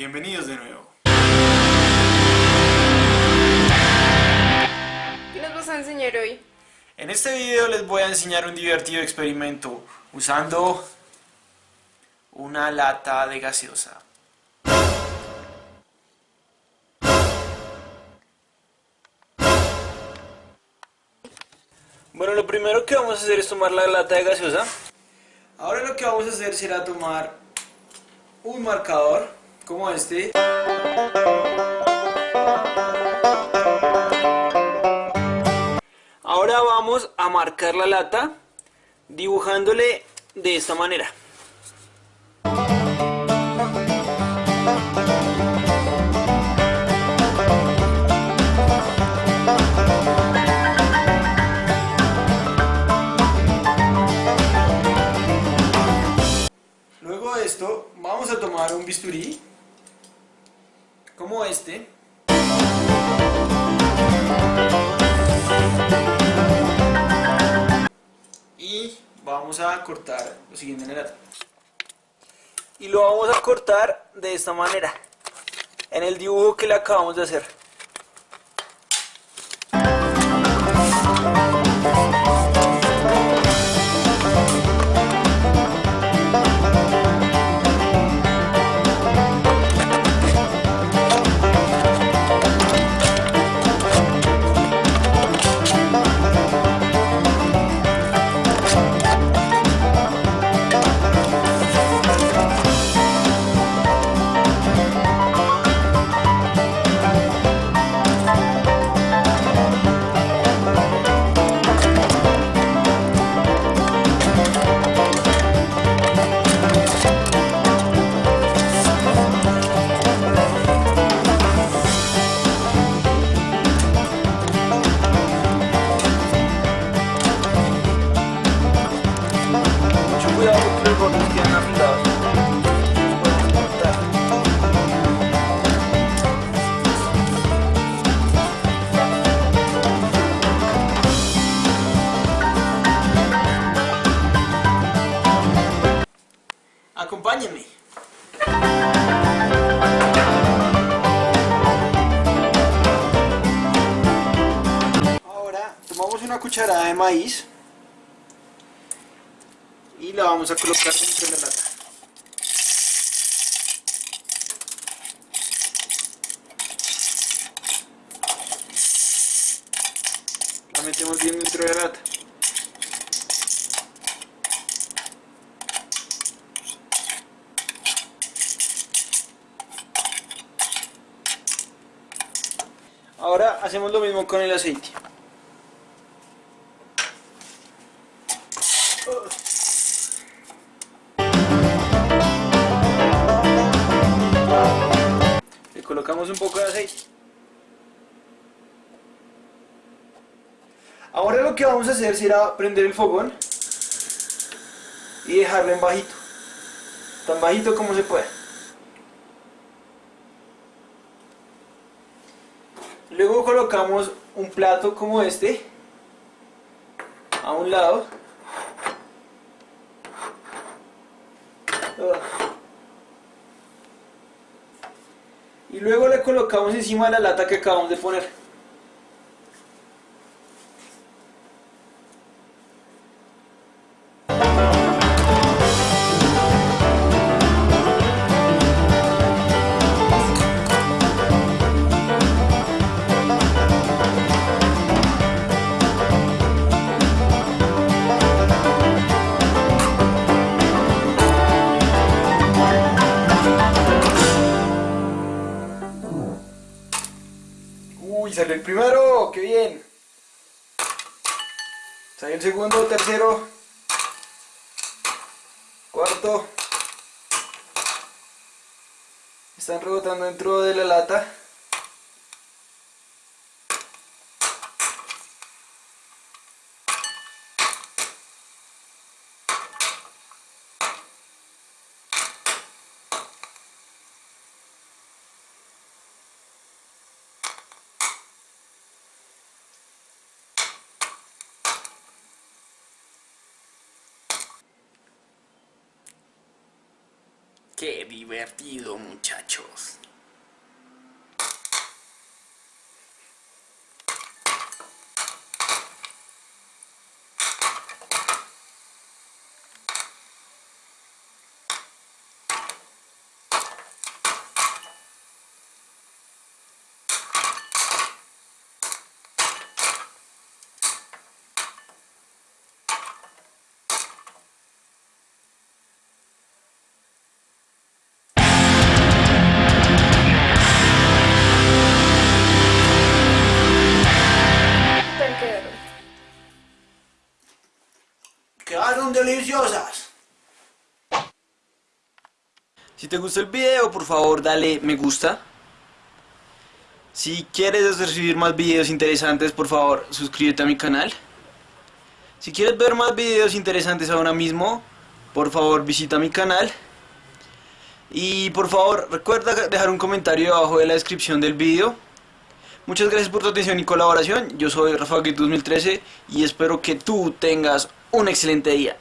Bienvenidos de nuevo. ¿Qué nos vas a enseñar hoy? En este video les voy a enseñar un divertido experimento usando una lata de gaseosa. Bueno, lo primero que vamos a hacer es tomar la lata de gaseosa. Ahora lo que vamos a hacer será tomar un marcador como este. Ahora vamos a marcar la lata dibujándole de esta manera. Luego de esto vamos a tomar un bisturí este. Y vamos a cortar lo siguiente en el lata y lo vamos a cortar de esta manera en el dibujo que le acabamos de hacer Acompáñenme. Ahora tomamos una cucharada de maíz y la vamos a colocar dentro de la lata. La metemos bien dentro de la lata. Ahora hacemos lo mismo con el aceite. Le colocamos un poco de aceite. Ahora lo que vamos a hacer será prender el fogón y dejarlo en bajito. Tan bajito como se pueda. Luego colocamos un plato como este a un lado. Y luego le colocamos encima la lata que acabamos de poner. Uy, salió el primero, qué bien. Salió el segundo, tercero, cuarto. Están rebotando dentro de la lata. Qué divertido, muchachos. Quedaron deliciosas. Si te gustó el video, por favor dale me gusta. Si quieres recibir más videos interesantes, por favor suscríbete a mi canal. Si quieres ver más videos interesantes ahora mismo, por favor visita mi canal. Y por favor recuerda dejar un comentario abajo de la descripción del video. Muchas gracias por tu atención y colaboración. Yo soy Rafa 2013 y espero que tú tengas un excelente día.